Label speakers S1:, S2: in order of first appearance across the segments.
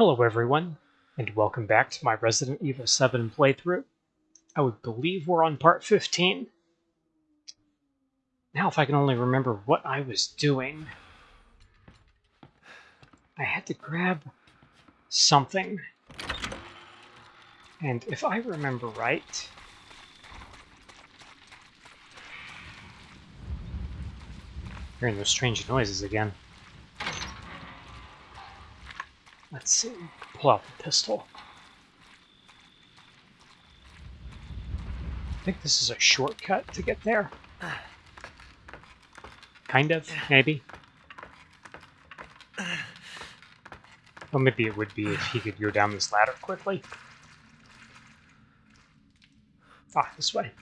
S1: Hello everyone, and welcome back to my Resident Evil 7 playthrough. I would believe we're on part 15. Now if I can only remember what I was doing. I had to grab something. And if I remember right... Hearing those strange noises again. Let's see. Pull out the pistol. I think this is a shortcut to get there. Kind of, maybe. Well, maybe it would be if he could go down this ladder quickly. Ah, this way.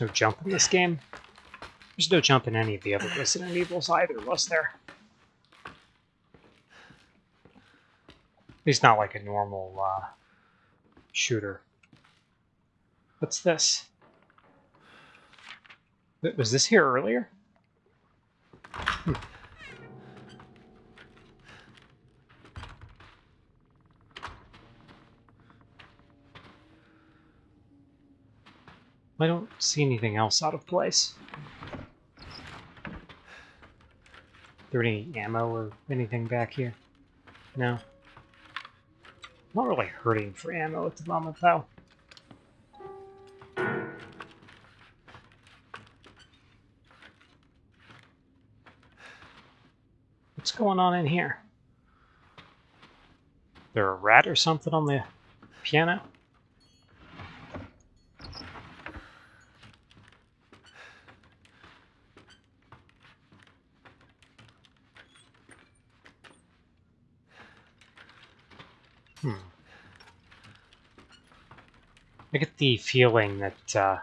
S1: No jump in this game. There's no jump in any of the other Resident Evils either, was there? At least not like a normal uh, shooter. What's this? Was this here earlier? Hmm. I don't see anything else out of place. Is there any ammo or anything back here? No. Not really hurting for ammo at the moment, though. What's going on in here? There a rat or something on the piano? The feeling that uh,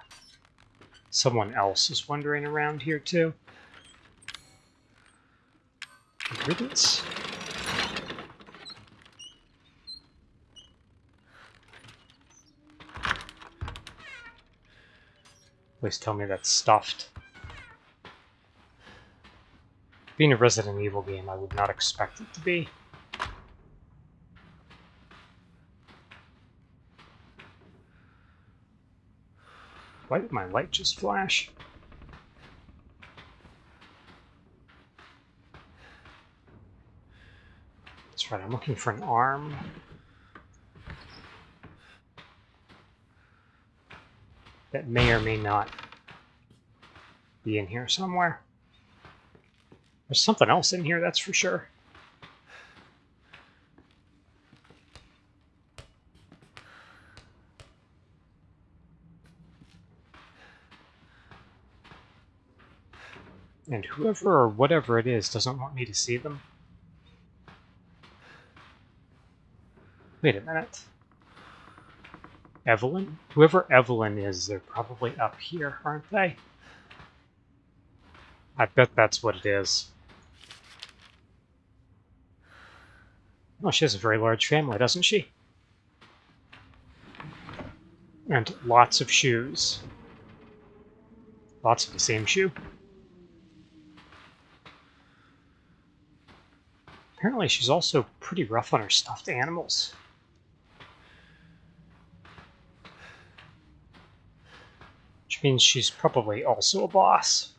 S1: someone else is wandering around here too. Please tell me that's stuffed. Being a Resident Evil game, I would not expect it to be. Why did my light just flash? That's right, I'm looking for an arm. That may or may not be in here somewhere. There's something else in here, that's for sure. And whoever or whatever it is doesn't want me to see them. Wait a minute. Evelyn? Whoever Evelyn is, they're probably up here, aren't they? I bet that's what it is. Oh, she has a very large family, doesn't she? And lots of shoes. Lots of the same shoe. Apparently she's also pretty rough on her stuffed animals. Which means she's probably also a boss.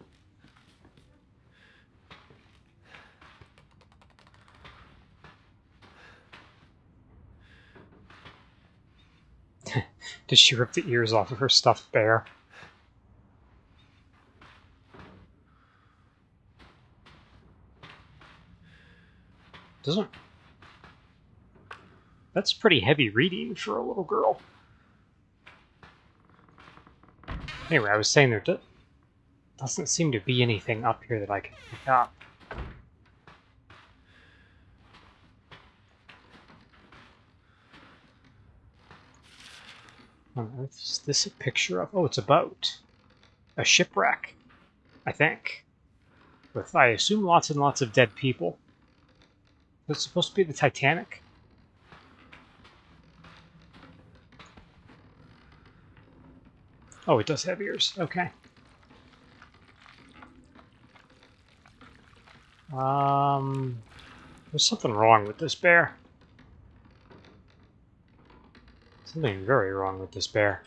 S1: Did she rip the ears off of her stuffed bear? Doesn't... That's pretty heavy reading for a little girl. Anyway, I was saying there do doesn't seem to be anything up here that I can pick up. On earth is this a picture of? Oh, it's a boat. A shipwreck, I think. With, I assume, lots and lots of dead people. It's supposed to be the Titanic? Oh, it does have ears. Okay. Um, there's something wrong with this bear. Something very wrong with this bear.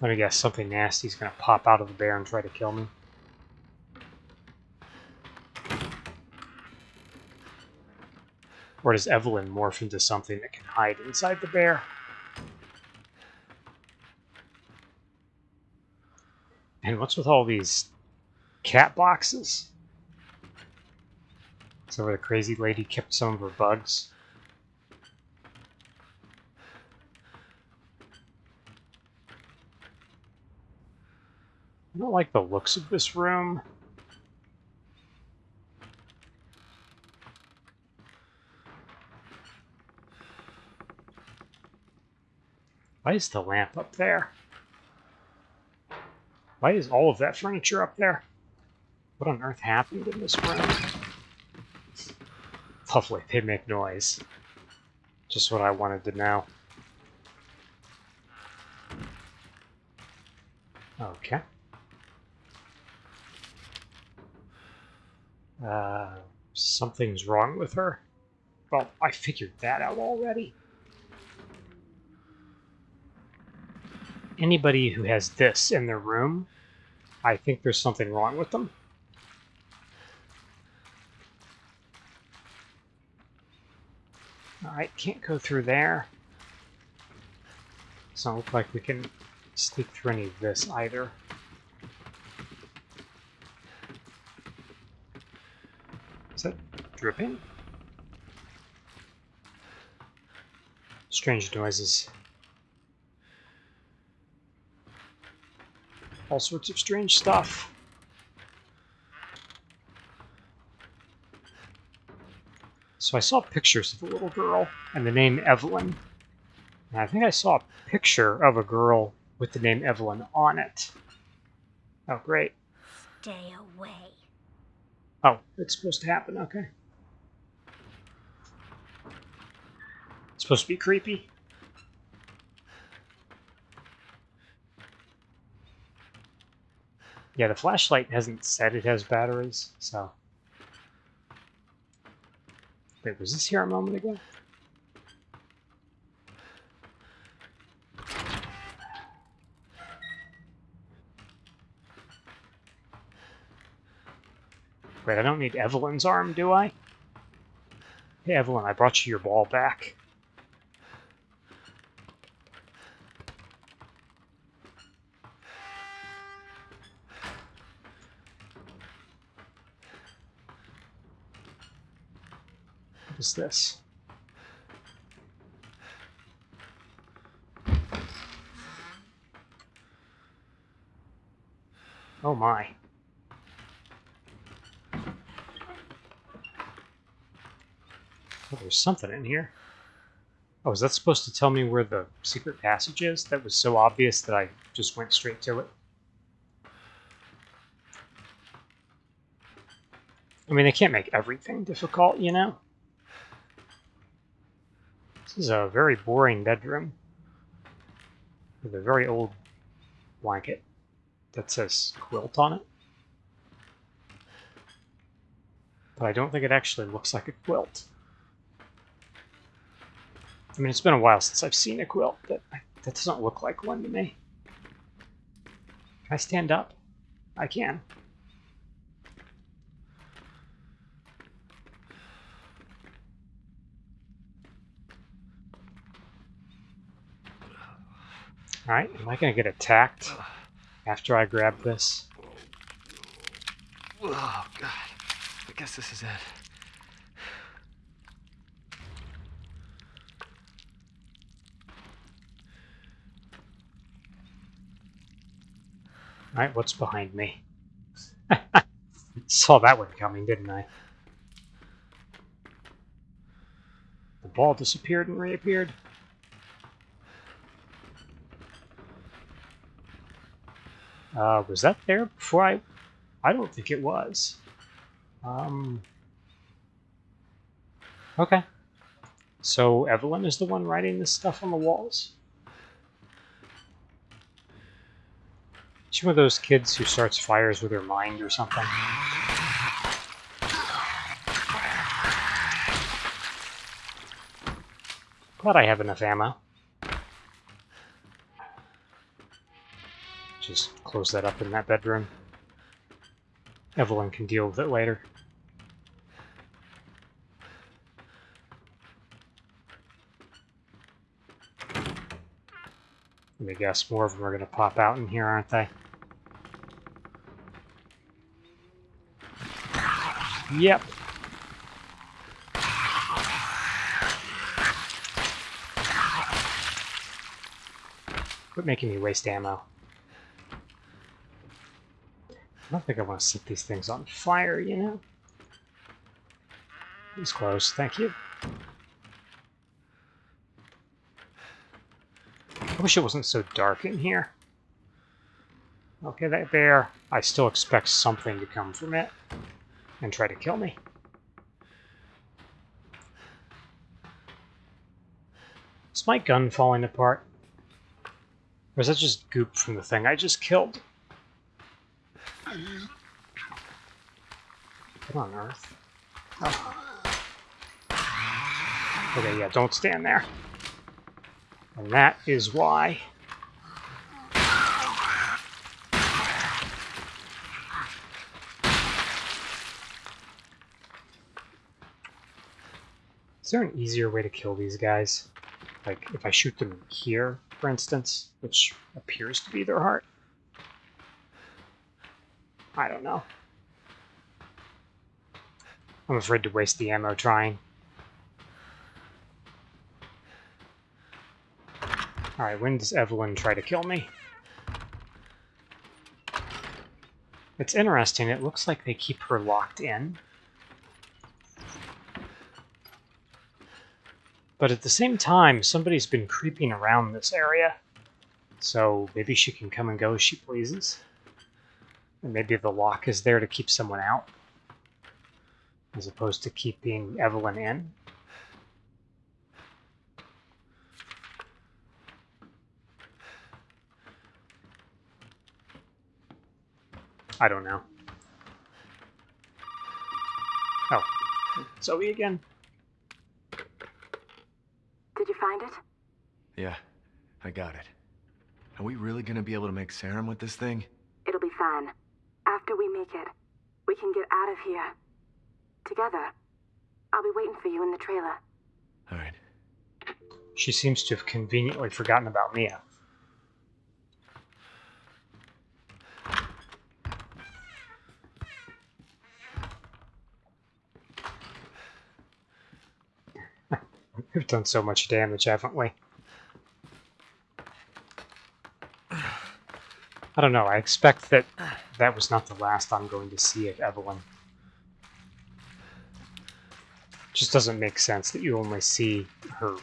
S1: Let me guess, something nasty's gonna pop out of the bear and try to kill me. Or does Evelyn morph into something that can hide inside the bear? And what's with all these cat boxes? So where the crazy lady kept some of her bugs. I don't like the looks of this room. Why is the lamp up there? Why is all of that furniture up there? What on earth happened in this room? Lovely, they make noise. Just what I wanted to know. Okay. Uh, something's wrong with her. Well, I figured that out already. Anybody who has this in their room, I think there's something wrong with them. Alright, can't go through there. Doesn't look like we can sneak through any of this either. Is that dripping? Strange noises. All sorts of strange stuff. So I saw pictures of a little girl and the name Evelyn. And I think I saw a picture of a girl with the name Evelyn on it. Oh, great.
S2: Stay away.
S1: Oh, it's supposed to happen, okay. It's supposed to be creepy. Yeah, the flashlight hasn't said it has batteries, so... Wait, was this here a moment ago? Wait, I don't need Evelyn's arm, do I? Hey, Evelyn, I brought you your ball back. This? Oh my. Oh, there's something in here. Oh, is that supposed to tell me where the secret passage is? That was so obvious that I just went straight to it. I mean, they can't make everything difficult, you know? This is a very boring bedroom. With a very old blanket that says quilt on it. But I don't think it actually looks like a quilt. I mean, it's been a while since I've seen a quilt, but that doesn't look like one to me. Can I stand up? I can. Alright, am I to get attacked after I grab this?
S3: Oh, God. I guess this is it.
S1: Alright, what's behind me? Saw that one coming, didn't I? The ball disappeared and reappeared. Uh, was that there before I... I don't think it was. Um, okay. So Evelyn is the one writing this stuff on the walls? She's one of those kids who starts fires with her mind or something. Glad I have enough ammo. Just close that up in that bedroom. Evelyn can deal with it later. Let me guess, more of them are going to pop out in here, aren't they? Yep. Quit making me waste ammo. I don't think I want to set these things on fire, you know? It's close, thank you. I wish it wasn't so dark in here. Okay, that there. I still expect something to come from it and try to kill me. Is my gun falling apart? Or is that just goop from the thing I just killed? What on earth? Oh. Okay, yeah, don't stand there. And that is why. Is there an easier way to kill these guys? Like, if I shoot them here, for instance, which appears to be their heart? I don't know. I'm afraid to waste the ammo trying. Alright, when does Evelyn try to kill me? It's interesting, it looks like they keep her locked in. But at the same time, somebody's been creeping around this area. So maybe she can come and go as she pleases. And maybe the lock is there to keep someone out. As opposed to keeping Evelyn in. I don't know. Oh, Zoe again.
S2: Did you find it?
S3: Yeah, I got it. Are we really gonna be able to make serum with this thing?
S2: It'll be fine. After we make it, we can get out of here. Together. I'll be waiting for you in the trailer.
S3: Alright.
S1: She seems to have conveniently forgotten about Mia. We've done so much damage, haven't we? I don't know. I expect that that was not the last I'm going to see of Evelyn. just doesn't make sense that you only see her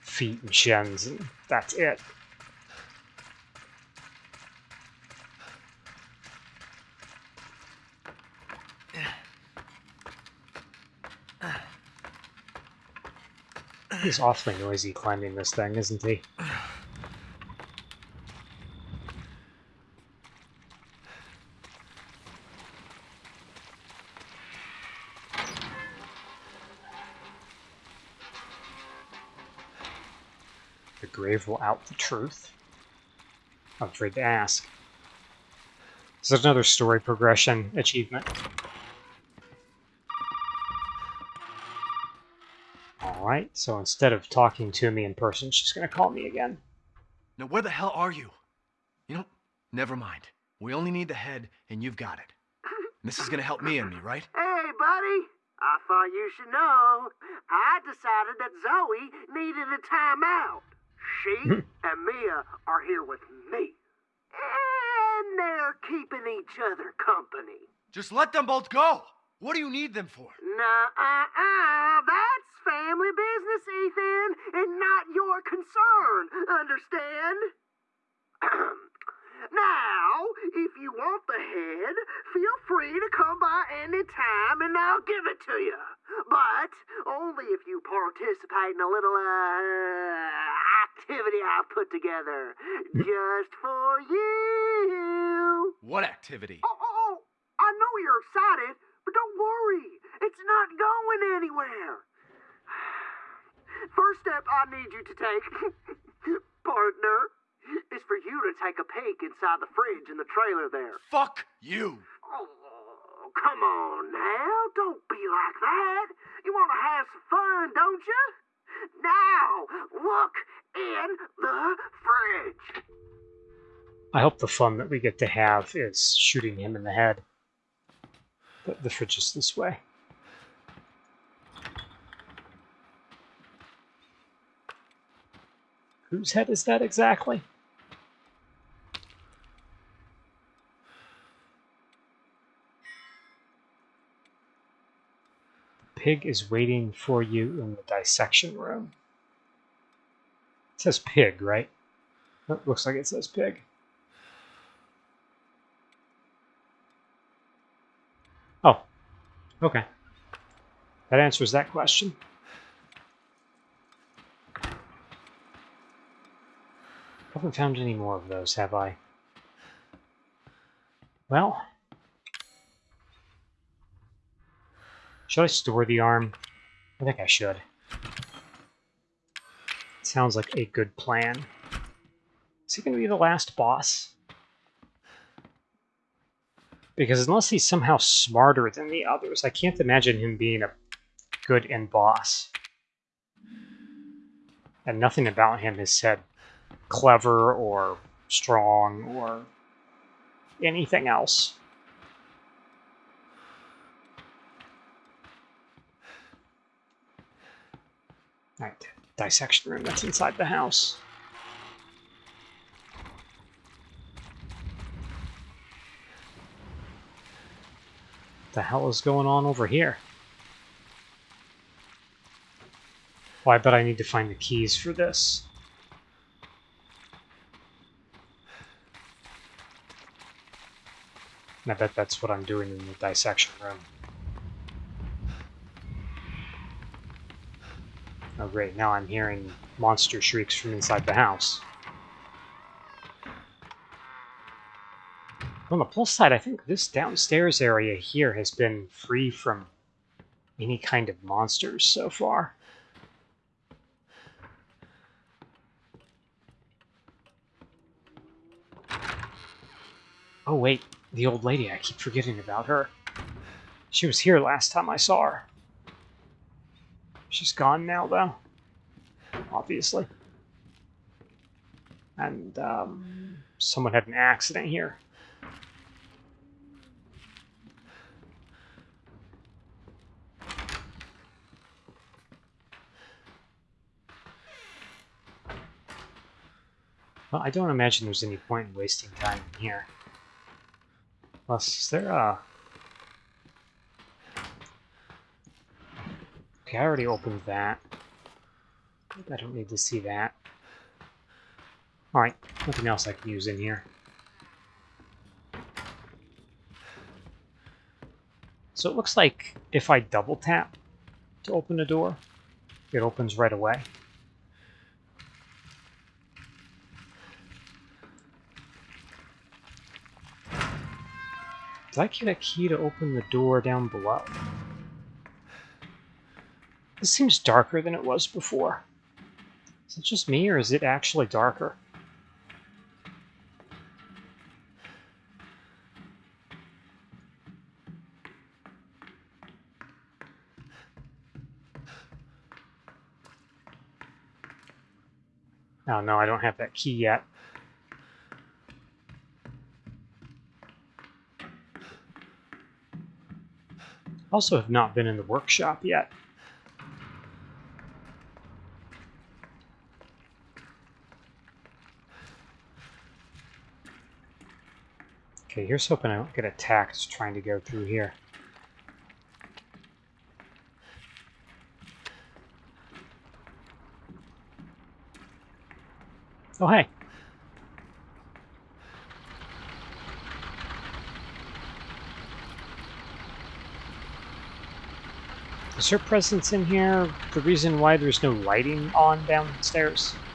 S1: feet and shins and that's it. He's awfully noisy climbing this thing, isn't he? The grave will out the truth. I'm afraid to ask. This is another story progression achievement. Alright, so instead of talking to me in person, she's gonna call me again.
S3: Now where the hell are you? You know, never mind. We only need the head, and you've got it. And this is gonna help me and me, right?
S4: Hey, buddy. I thought you should know. I decided that Zoe needed a timeout. She and Mia are here with me. And they're keeping each other company.
S3: Just let them both go! What do you need them for?
S4: Nah, uh, uh, That's family business, Ethan, and not your concern. Understand? now, if you want the head, feel free to come by any time and I'll give it to you. But only if you participate in a little, uh, activity I've put together just for you.
S3: What activity?
S4: Oh, oh, oh, I know you're excited, but don't worry. It's not going anywhere. First step I need you to take, partner, is for you to take a peek inside the fridge in the trailer there.
S3: Fuck you!
S4: Oh, come on now. Don't be like that. You want to have some fun, don't you? Now, look in the fridge.
S1: I hope the fun that we get to have is shooting him in the head. The, the fridge is this way. Whose head is that exactly? Pig is waiting for you in the dissection room. It says pig, right? Looks like it says pig. Oh, okay. That answers that question. Haven't found any more of those, have I? Well, should I store the arm? I think I should. Sounds like a good plan. Is he going to be the last boss? Because unless he's somehow smarter than the others, I can't imagine him being a good end boss. And nothing about him has said clever or strong or anything else. Alright, dissection room that's inside the house. the hell is going on over here? Well, I bet I need to find the keys for this. And I bet that's what I'm doing in the dissection room. Oh great, now I'm hearing monster shrieks from inside the house. On the plus side, I think this downstairs area here has been free from any kind of monsters so far. Oh wait, the old lady, I keep forgetting about her. She was here last time I saw her. She's gone now, though. Obviously. And, um, someone had an accident here. Well, I don't imagine there's any point in wasting time in here. Plus, is there a... Okay, I already opened that. I don't need to see that. Alright, nothing else I can use in here. So it looks like if I double tap to open the door, it opens right away. Did I get a key to open the door down below? This seems darker than it was before. Is it just me, or is it actually darker? Oh no, I don't have that key yet. Also have not been in the workshop yet. Okay, here's hoping I don't get attacked trying to go through here. Oh, hey. Is her presence in here the reason why there's no lighting on downstairs?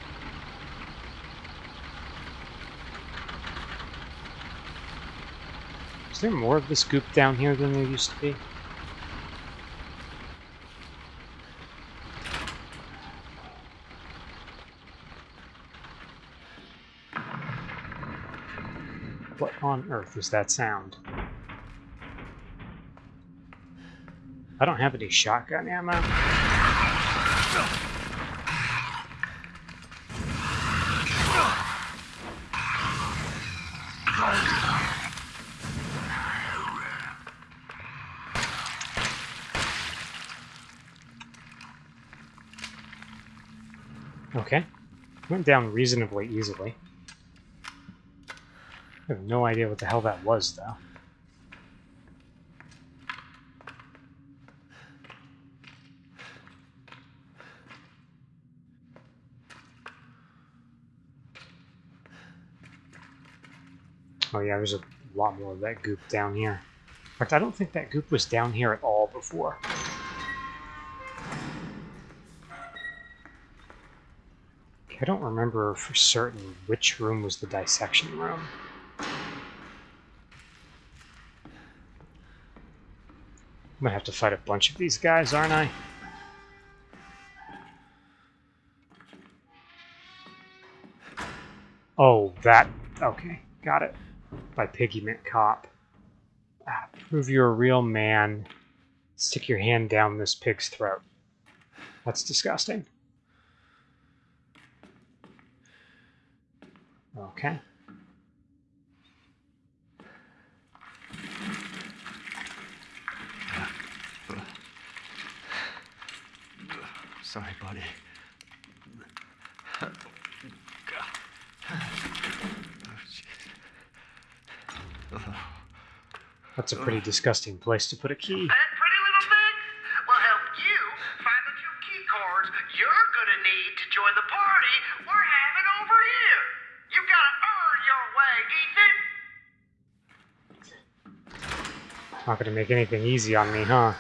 S1: Is there more of this goop down here than there used to be? What on earth is that sound? I don't have any shotgun ammo. Okay. Went down reasonably easily. I have no idea what the hell that was, though. Oh yeah, there's a lot more of that goop down here. In fact, I don't think that goop was down here at all before. I don't remember for certain which room was the dissection room. I'm gonna have to fight a bunch of these guys, aren't I? Oh, that... Okay, got it. By Piggy Mint Cop. Ah, prove you're a real man. Stick your hand down this pig's throat. That's disgusting. Okay.
S3: Sorry, buddy.
S1: That's a pretty disgusting place to put a key. Gonna make anything easy on me, huh?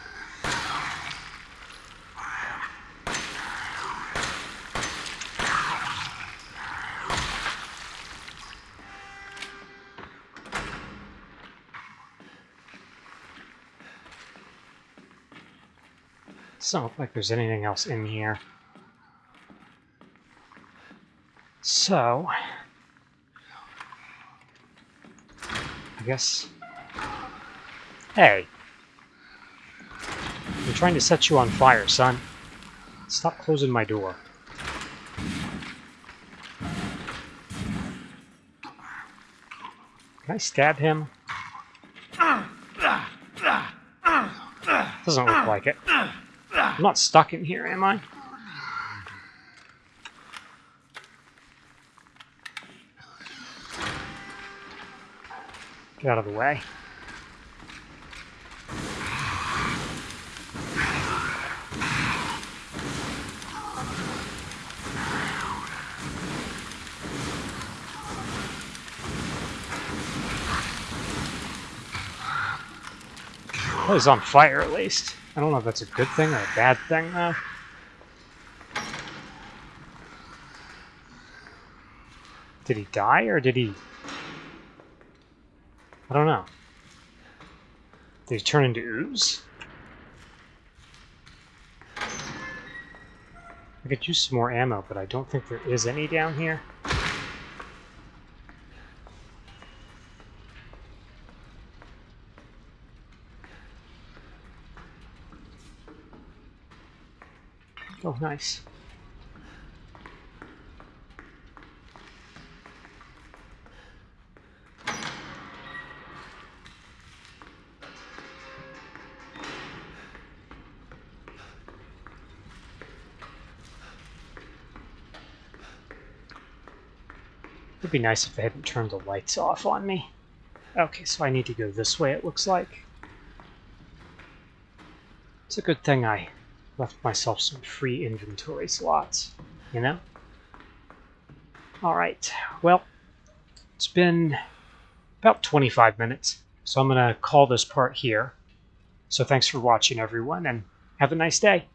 S1: Doesn't look like there's anything else in here. So... I guess... Hey! I'm trying to set you on fire, son. Stop closing my door. Can I stab him? Doesn't look like it. I'm not stuck in here, am I? Get out of the way. Well, he's on fire at least. I don't know if that's a good thing or a bad thing, though. Did he die, or did he... I don't know. Did he turn into ooze? I could use some more ammo, but I don't think there is any down here. Oh, nice. It'd be nice if they hadn't turned the lights off on me. Okay, so I need to go this way, it looks like. It's a good thing I left myself some free inventory slots, you know? Alright, well, it's been about 25 minutes, so I'm going to call this part here. So thanks for watching, everyone, and have a nice day.